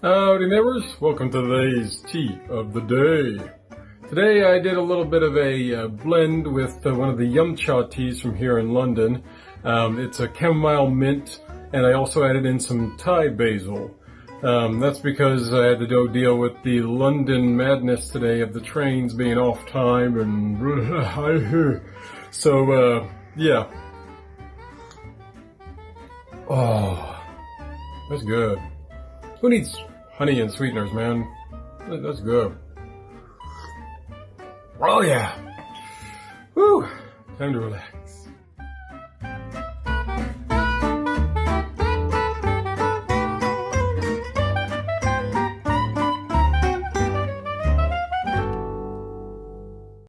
morning neighbors, welcome to today's tea of the day. Today I did a little bit of a uh, blend with uh, one of the Yum Cha teas from here in London. Um, it's a chamomile mint and I also added in some Thai basil. Um, that's because I had to go deal with the London madness today of the trains being off time and so uh, yeah. Oh, that's good. Who needs honey and sweeteners, man? That's good. Oh yeah. Woo! Time to relax.